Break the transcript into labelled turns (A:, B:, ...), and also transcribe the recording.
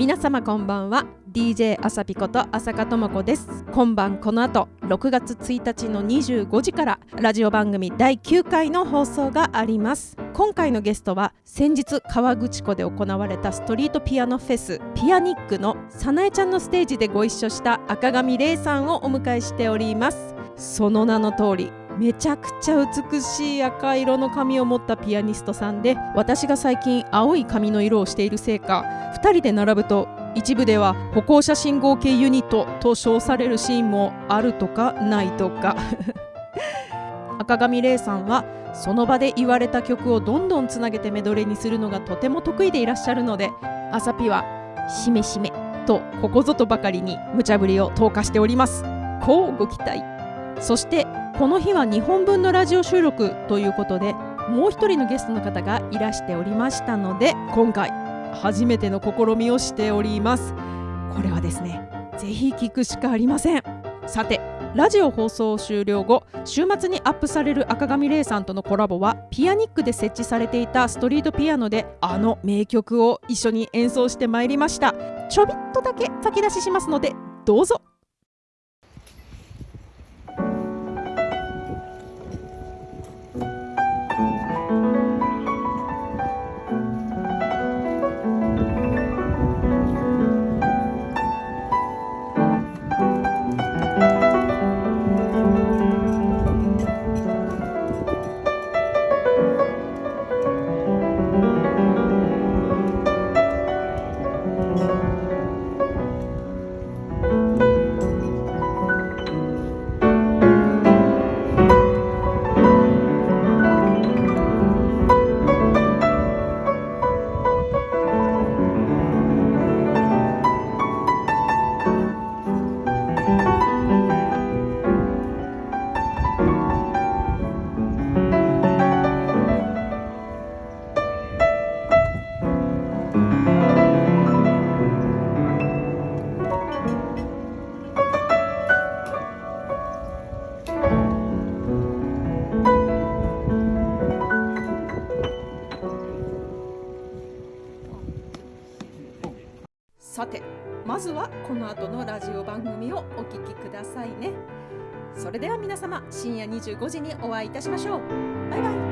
A: 皆様こんばんは。DJ あさぴこと浅香智子です。今晩この後6月1日の25時からラジオ番組第9回の放送があります。今回のゲストは先日河口湖で行われたストリートピアノフェスピアニックのさなえちゃんのステージでご一緒した赤上玲さんをお迎えしております。その名の通りめちゃくちゃ美しい赤色の髪を持ったピアニストさんで私が最近青い髪の色をしているせいか2人で並ぶと一部では歩行者信号系ユニットと称されるシーンもあるとかないとか。赤上玲さんはその場で言われた曲をどんどんつなげてメドレーにするのがとても得意でいらっしゃるのであさぴは「しめしめ」とここぞとばかりに無茶ぶりを投下しております。こうご期待。そしてこの日は2本分のラジオ収録ということでもう一人のゲストの方がいらしておりましたので今回初めての試みをしております。これはですねぜひ聞くしかありません。さてラジオ放送終了後週末にアップされる赤上玲さんとのコラボはピアニックで設置されていたストリートピアノであの名曲を一緒に演奏してまいりました。ちょびっとだけ先出ししますのでどうぞ。さてまずはこの後のラジオ番組をお聞きくださいね。それでは皆様深夜25時にお会いいたしましょう。バイバイ。